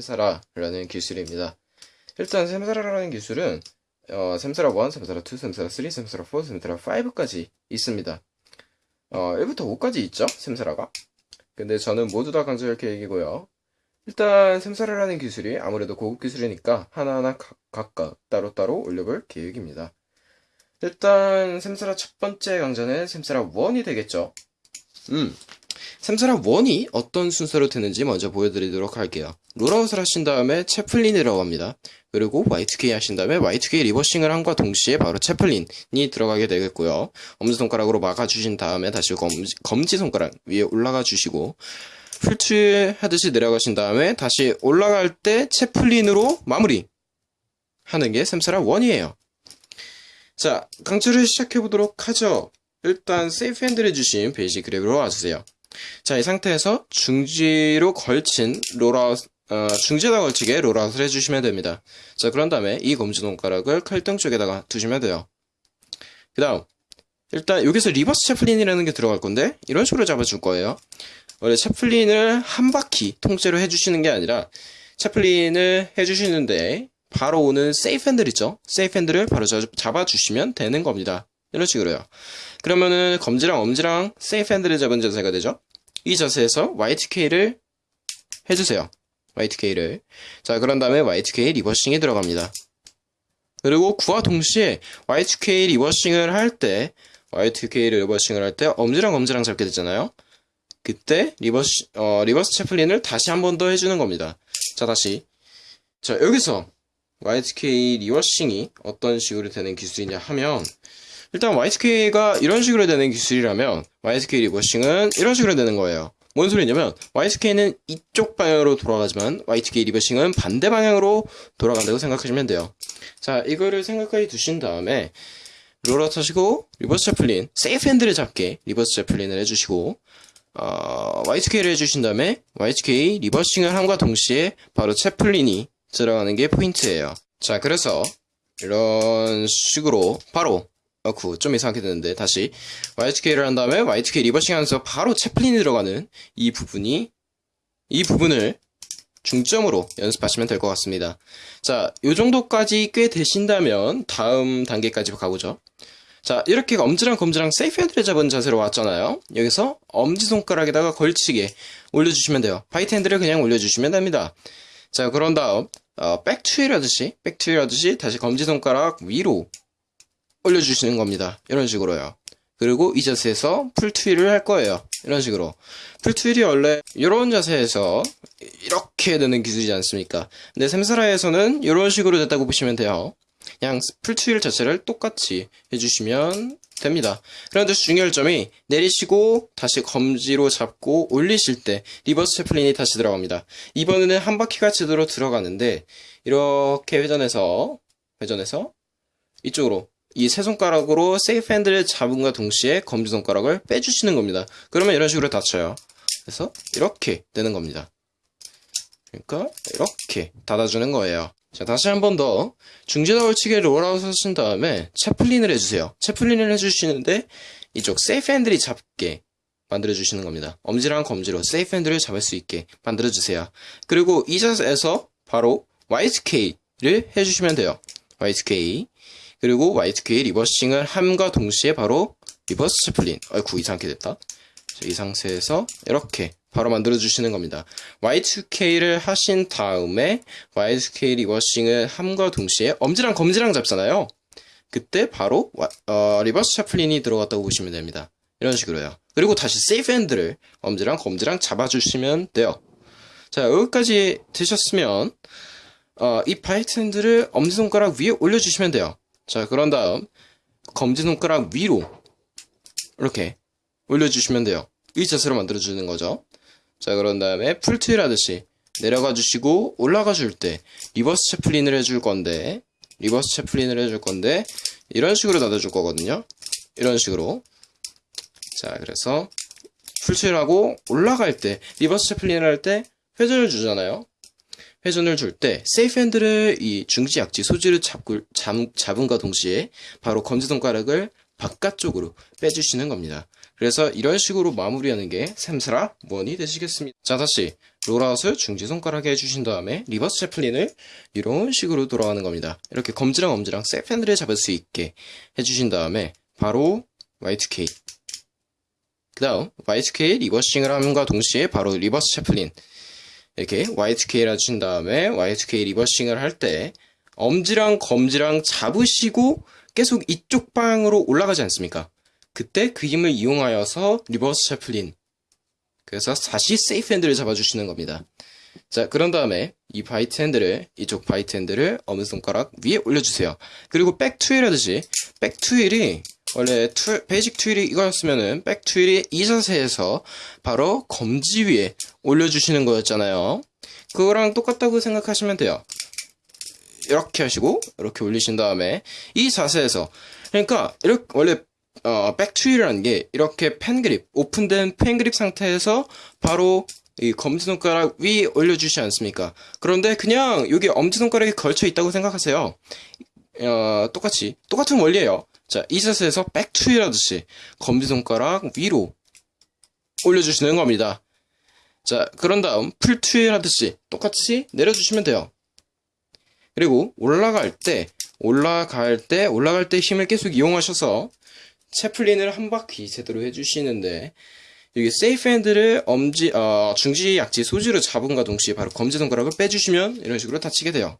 샘사라라는 기술입니다. 일단 샘사라라는 기술은 어, 샘사라 1, 샘사라 2, 샘사라 3, 샘사라 4, 샘사라 5까지 있습니다. 어, 1부터 5까지 있죠? 샘사라가. 근데 저는 모두 다 강조할 계획이고요. 일단 샘사라라는 기술이 아무래도 고급 기술이니까 하나하나 각, 각각 따로따로 올려볼 계획입니다. 일단 샘사라 첫 번째 강좌는 샘사라 1이 되겠죠. 음, Samsara 1이 어떤 순서로 되는지 먼저 보여드리도록 할게요. rollout을 하신 다음에 chaplin이라고 합니다. 그리고 Y2K 하신 다음에 Y2K reversing을 함과 동시에 바로 chaplin이 들어가게 되겠고요. 엄지손가락으로 막아주신 다음에 다시 검지, 검지손가락 위에 올라가 주시고 full twirl 하듯이 내려가신 다음에 다시 올라갈 때 chaplin으로 마무리 하는 게 Samsara 1이에요. 자, 강좌를 시작해 보도록 하죠. 일단 safe handle을 쥐신 basic grab으로 와주세요. 자, 이 상태에서 중지로 걸친 rollout, 어, 중지에다 걸치게 rollout을 해주시면 됩니다. 자, 그런 다음에 이 검지손가락을 칼등 쪽에다가 두시면 돼요. 그 다음, 일단 여기서 reverse chaplin이라는 게 들어갈 건데, 이런 식으로 잡아줄 거예요. 원래 chaplin을 한 바퀴 통째로 해주시는 게 아니라, chaplin을 해주시는데, 바로 오는 safe handle 있죠? safe handle을 바로 잡아주시면 되는 겁니다. 이런 식으로요. 그러면은 검지랑 엄지랑 safe handle을 잡은 자세가 되죠. 이 자세에서 Y2K를 해주세요. Y2K를. 자, 그런 다음에 Y2K 리버싱이 들어갑니다. 그리고 그와 동시에 Y2K 리버싱을 할 때, Y2K 리버싱을 할 때 엄지랑 엄지랑 잡게 되잖아요. 그때 reverse, 어, reverse chaplin을 다시 한 번 더 해주는 겁니다. 자, 다시. 자, 여기서 Y2K 리버싱이 어떤 식으로 되는 기술이냐 하면, 일단 Y2K가 이런 식으로 되는 기술이라면 Y2K 리버싱은 이런 식으로 되는 거예요. 뭔 소리냐면 Y2K는 이쪽 방향으로 돌아가지만 Y2K 리버싱은 반대 방향으로 돌아간다고 생각하시면 돼요. 자, 이거를 생각하게 두신 다음에 rollout 하시고 reverse chaplin, safe handle을 잡게 reverse chaplin을 해주시고 어, Y2K를 해주신 다음에 Y2K 리버싱을 함과 동시에 바로 chaplin이 들어가는 게 포인트예요. 자, 그래서 이런 식으로 바로 어쿠 좀 이상하게 되는데 다시 Y2K를 한 다음에 Y2K reversing 하면서 바로 chaplin이 들어가는 이 부분이 이 부분을 중점으로 연습하시면 될 것 같습니다. 자, 요 정도까지 꽤 되신다면 다음 단계까지 가보죠. 자, 이렇게 엄지랑 검지랑 safe handle을 잡은 자세로 왔잖아요. 여기서 엄지손가락에다가 걸치게 올려주시면 돼요. bite handle을 그냥 올려주시면 됩니다. 자, 그런 다음 어, back twirl 하듯이 back twirl 하듯이 다시 검지손가락 위로 올려주시는 겁니다. 이런 식으로요. 그리고 이 자세에서 full twirl을 할 거예요. 이런 식으로. full twirl이 원래 이런 자세에서 이렇게 되는 기술이지 않습니까? 근데 Samsara에서는 이런 식으로 됐다고 보시면 돼요. 그냥 full twirl 자체를 똑같이 해주시면 됩니다. 그런데 중요할 점이 내리시고 다시 검지로 잡고 올리실 때 reverse chaplin이 다시 들어갑니다. 이번에는 한 바퀴가 제대로 들어가는데 이렇게 회전해서 회전해서 이쪽으로 이 세 손가락으로 safe handle을 잡은과 동시에 검지손가락을 빼주시는 겁니다. 그러면 이런 식으로 닫혀요. 그래서 이렇게 되는 겁니다. 그러니까 이렇게 닫아주는 거예요. 자 다시 한 번 더 중지다 걸치기 rollout 하신 다음에 chaplin을 해주세요. chaplin을 해주시는데 이쪽 safe handle이 잡게 만들어주시는 겁니다. 엄지랑 검지로 safe handle을 잡을 수 있게 만들어주세요. 그리고 이 자세에서 바로 Y2K를 해주시면 돼요. Y2K 그리고 Y2K 리버싱을 함과 동시에 바로 reverse chaplin. 아이쿠 이상하게 됐다. 자, 이 상태에서 이렇게 바로 만들어 주시는 겁니다. Y2K를 하신 다음에 Y2K 리버싱을 함과 동시에 엄지랑 검지랑 잡잖아요. 그때 바로 어, reverse chaplin이 들어갔다고 보시면 됩니다. 이런 식으로요. 그리고 다시 safe handle을 엄지랑 검지랑 잡아주시면 돼요. 자 여기까지 되셨으면 어, 이 bite handle을 엄지손가락 위에 올려주시면 돼요 자, 그런 다음 검지손가락 위로 이렇게 올려주시면 돼요. 이 자세로 만들어주는 거죠. 자, 그런 다음에 full twirl 하듯이 내려가 주시고 올라가 줄 때 reverse chaplin을 해줄 건데 reverse chaplin을 해줄 건데 이런 식으로 닫아줄 거거든요. 이런 식으로 자, 그래서 full twirl하고 올라갈 때 reverse chaplin을 할 때 회전을 주잖아요. 회전을 줄 때 safe handle을 이 중지 약지 소지를 잡고, 잡, 잡음과 동시에 바로 검지손가락을 바깥쪽으로 빼주시는 겁니다. 그래서 이런 식으로 마무리하는 게 samsara one이 되시겠습니다. 자 다시 rollout을 중지 손가락에 해주신 다음에 reverse chaplin을 이런 식으로 돌아가는 겁니다. 이렇게 검지랑 엄지랑 safe handle을 잡을 수 있게 해주신 다음에 바로 Y2K 그 다음 Y2K 리버싱을 함과 동시에 바로 reverse chaplin 이렇게 Y2K를 해주신 다음에 Y2K 리버싱을 할 때 엄지랑 검지랑 잡으시고 계속 이쪽 방으로 올라가지 않습니까? 그때 그 힘을 이용하여서 reverse chaplin 그래서 다시 safe handle을 잡아주시는 겁니다. 자, 그런 다음에 이 bite handle을, 이쪽 bite handle을 엄지손가락 위에 올려주세요. 그리고 back twirl 하듯이, back twirl이, 원래 투, basic twirl이 이거였으면은, back twirl이 이 자세에서 바로 검지 위에 올려주시는 거였잖아요. 그거랑 똑같다고 생각하시면 돼요. 이렇게 하시고, 이렇게 올리신 다음에, 이 자세에서, 그러니까, 이렇게, 원래 어, back twirl이라는 게 이렇게 pen grip, open된 pen grip 상태에서 바로 이 검지손가락 위 올려주시지 않습니까? 그런데 그냥 여기 엄지손가락에 걸쳐 있다고 생각하세요. 어, 똑같이, 똑같은 원리예요. 자, 이 자세에서 back twirl 하듯이 검지손가락 위로 올려주시는 겁니다. 자, 그런 다음 full twirl 하듯이 똑같이 내려주시면 돼요. 그리고 올라갈 때, 올라갈 때, 올라갈 때 힘을 계속 이용하셔서 chaplin을 한 바퀴 제대로 해주시는데 여기 safe handle을 엄지 어, 중지 약지 소지로 잡음과 동시에 바로 검지 손가락을 빼주시면 이런 식으로 닫히게 돼요.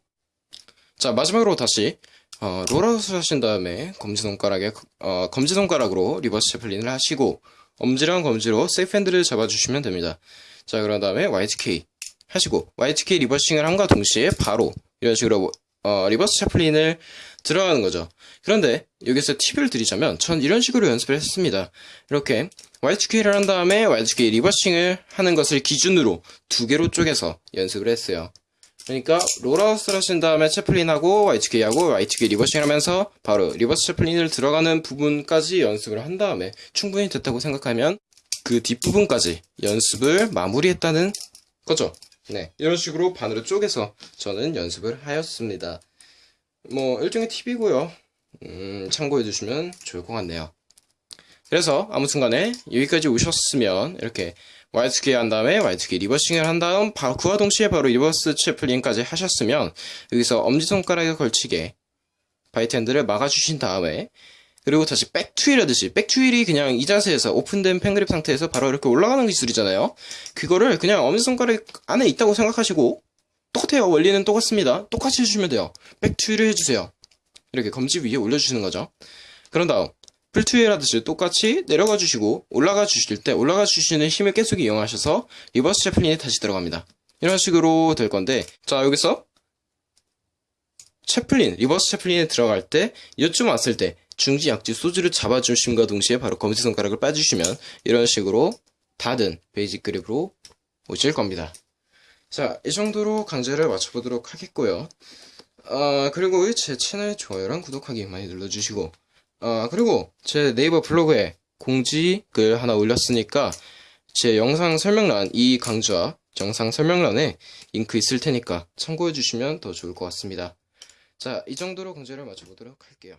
자 마지막으로 다시 어, rollout을 하신 다음에 검지 손가락에 어, 검지 손가락으로 reverse chaplin을 하시고 엄지랑 검지로 safe handle을 잡아주시면 됩니다. 자 그런 다음에 Y2K 하시고 YTK 리버싱을 함과 동시에 바로 이런 식으로 어, reverse chaplin을 들어가는 거죠. 그런데 여기서 팁을 드리자면 전 이런 식으로 연습을 했습니다. 이렇게 Y2K를 한 다음에 Y2K 리버싱을 하는 것을 기준으로 두 개로 쪼개서 연습을 했어요. 그러니까 rollout을 하신 다음에 chaplin하고 Y2K하고 Y2K 리버싱을 하면서 바로 reverse chaplin을 들어가는 부분까지 연습을 한 다음에 충분히 됐다고 생각하면 그 뒷부분까지 연습을 마무리했다는 거죠. 네, 이런 식으로 반으로 쪼개서 저는 연습을 하였습니다. 뭐 일종의 팁이고요. 음, 참고해 주시면 좋을 것 같네요. 그래서 아무튼간에 여기까지 오셨으면 이렇게 Y2K 한 다음에 Y2K 리버싱을 한 다음 바로 그와 동시에 바로 reverse chaplin까지 하셨으면 여기서 엄지손가락에 걸치게 핸들을 막아주신 다음에 그리고 다시 back twirl 하듯이 back twirl이 그냥 이 자세에서 open된 pen grip 상태에서 바로 이렇게 올라가는 기술이잖아요. 그거를 그냥 엄지손가락 안에 있다고 생각하시고 똑같아요. 원리는 똑같습니다. 똑같이 해주시면 돼요. back twirl을 해주세요. 이렇게 검지 위에 올려주시는 거죠. 그런 다음 full twirl 하듯이 똑같이 내려가 주시고 올라가 주실 때 올라가 주시는 힘을 계속 이용하셔서 reverse chaplin이 다시 들어갑니다. 이런 식으로 될 건데 자 여기서 chaplin reverse chaplin에 들어갈 때 이쯤 왔을 때 중지 약지 소지를 잡아주심과 동시에 바로 검지 손가락을 빼주시면 이런 식으로 닫은 basic grip으로 오실 겁니다. 자, 이 정도로 강좌를 마쳐보도록 하겠고요. 아, 그리고 제 채널 좋아요랑 구독하기 많이 눌러주시고 아, 그리고 제 네이버 블로그에 공지 글 하나 올렸으니까 제 영상 설명란, 이 강좌 영상 설명란에 링크 있을 테니까 참고해 주시면 더 좋을 것 같습니다. 자, 이 정도로 강좌를 마쳐보도록 할게요.